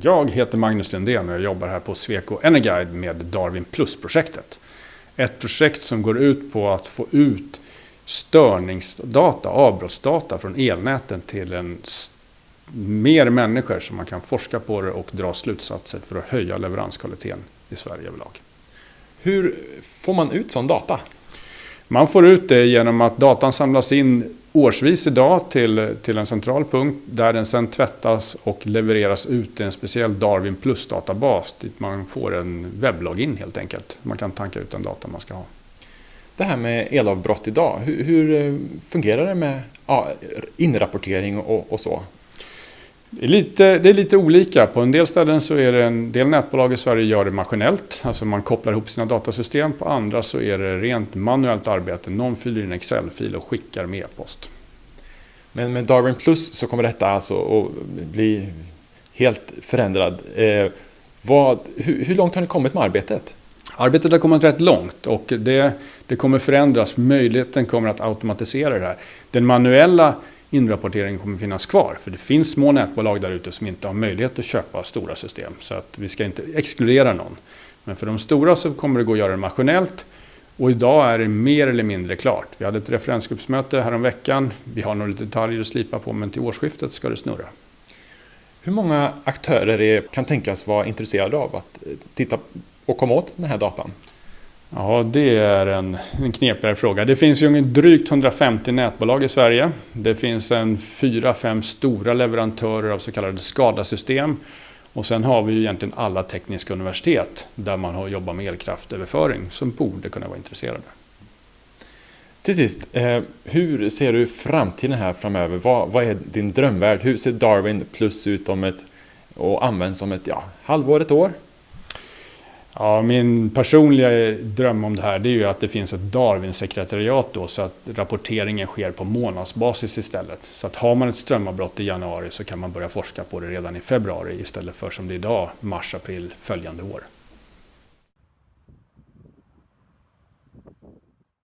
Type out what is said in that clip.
Jag heter Magnus Lindén och jag jobbar här på Sweco Energuide med Darwin Plus-projektet. Ett projekt som går ut på att få ut störningsdata, avbrottsdata från elnäten till en mer människor så man kan forska på det och dra slutsatser för att höja leveranskvaliteten i Sverige överlag. Hur får man ut sån data? Man får ut det genom att datan samlas in årsvis idag till, till en central punkt där den sen tvättas och levereras ut i en speciell Darwin Plus-databas dit man får en webblogin helt enkelt. Man kan tanka ut den data man ska ha. Det här med elavbrott idag, hur, hur fungerar det med ja, inrapportering och, och så? Det är, lite, det är lite olika. På en del ställen så är det en del nätbolag i Sverige gör det maskinellt. Alltså man kopplar ihop sina datasystem. På andra så är det rent manuellt arbete. Någon fyller in Excel-fil och skickar med e-post. Men med Darwin Plus så kommer detta alltså att bli helt förändrad. Eh, vad, hur, hur långt har ni kommit med arbetet? Arbetet har kommit rätt långt och det, det kommer förändras. Möjligheten kommer att automatisera det här. Den manuella inrapporteringen kommer finnas kvar. För det finns små nätbolag där ute som inte har möjlighet att köpa stora system. Så att vi ska inte exkludera någon. Men för de stora så kommer det gå att göra det maskinellt. Och idag är det mer eller mindre klart. Vi hade ett referensgruppsmöte häromveckan. Vi har några detaljer att slipa på men till årsskiftet ska det snurra. Hur många aktörer är, kan tänkas vara intresserade av att eh, titta och komma åt den här datan? Ja, det är en, en knepigare fråga. Det finns ju drygt 150 nätbolag i Sverige. Det finns en 4-5 stora leverantörer av så kallade skadasystem. Och sen har vi ju egentligen alla tekniska universitet där man har jobbat med elkraftöverföring som borde kunna vara intresserade. Till sist, eh, hur ser du framtiden här framöver? Vad, vad, är din drömvärld? Hur ser Darwin Plus ut om ett och används om ett ja, halvår, ett år? Ja, min personliga dröm om det här det är ju att det finns ett Darwin-sekretariat då så att rapporteringen sker på månadsbasis istället. Så att har man ett strömavbrott i januari så kan man börja forska på det redan i februari istället för som det är idag, mars-april följande år.